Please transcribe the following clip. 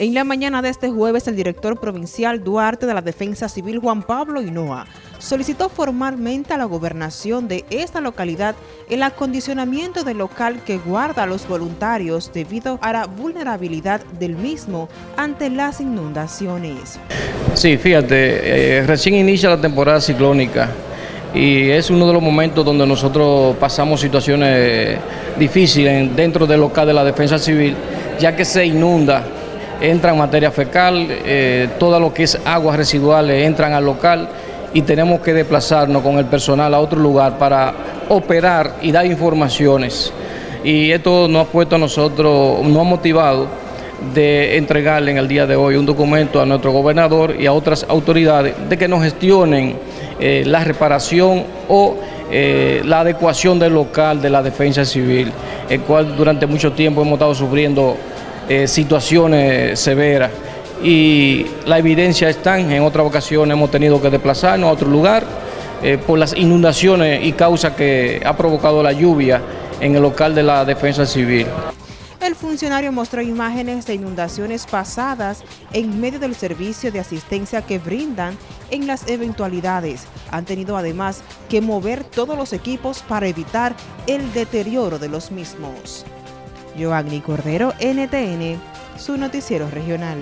En la mañana de este jueves, el director provincial Duarte de la Defensa Civil, Juan Pablo Hinoa, solicitó formalmente a la gobernación de esta localidad el acondicionamiento del local que guarda a los voluntarios debido a la vulnerabilidad del mismo ante las inundaciones. Sí, fíjate, eh, recién inicia la temporada ciclónica y es uno de los momentos donde nosotros pasamos situaciones difíciles dentro del local de la defensa civil, ya que se inunda entran materia fecal, eh, todo lo que es aguas residuales entran al local y tenemos que desplazarnos con el personal a otro lugar para operar y dar informaciones. Y esto nos ha puesto a nosotros, nos ha motivado de entregarle en el día de hoy un documento a nuestro gobernador y a otras autoridades de que nos gestionen eh, la reparación o eh, la adecuación del local de la defensa civil, el cual durante mucho tiempo hemos estado sufriendo eh, situaciones severas y la evidencia está en otras ocasiones hemos tenido que desplazarnos a otro lugar eh, por las inundaciones y causas que ha provocado la lluvia en el local de la defensa civil. El funcionario mostró imágenes de inundaciones pasadas en medio del servicio de asistencia que brindan en las eventualidades. Han tenido además que mover todos los equipos para evitar el deterioro de los mismos. Yoagni Cordero, NTN, su noticiero regional.